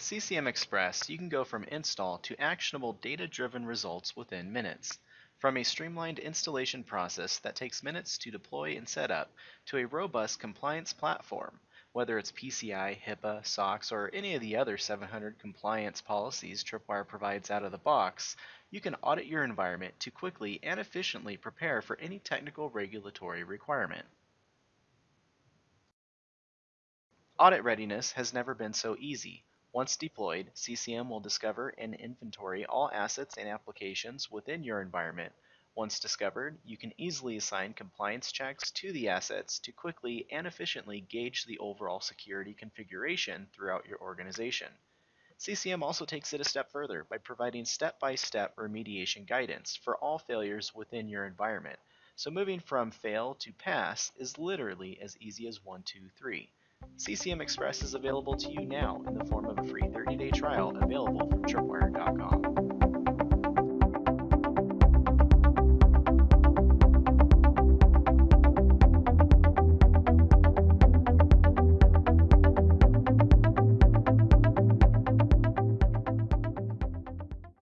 CCM Express, you can go from install to actionable data-driven results within minutes. From a streamlined installation process that takes minutes to deploy and set up, to a robust compliance platform, whether it's PCI, HIPAA, SOX, or any of the other 700 compliance policies Tripwire provides out of the box, you can audit your environment to quickly and efficiently prepare for any technical regulatory requirement. Audit readiness has never been so easy. Once deployed, CCM will discover and inventory all assets and applications within your environment. Once discovered, you can easily assign compliance checks to the assets to quickly and efficiently gauge the overall security configuration throughout your organization. CCM also takes it a step further by providing step-by-step remediation guidance for all failures within your environment. So moving from fail to pass is literally as easy as 1, 2, 3. CCM Express is available to you now in the form of a free 30-day trial available from tripwire.com.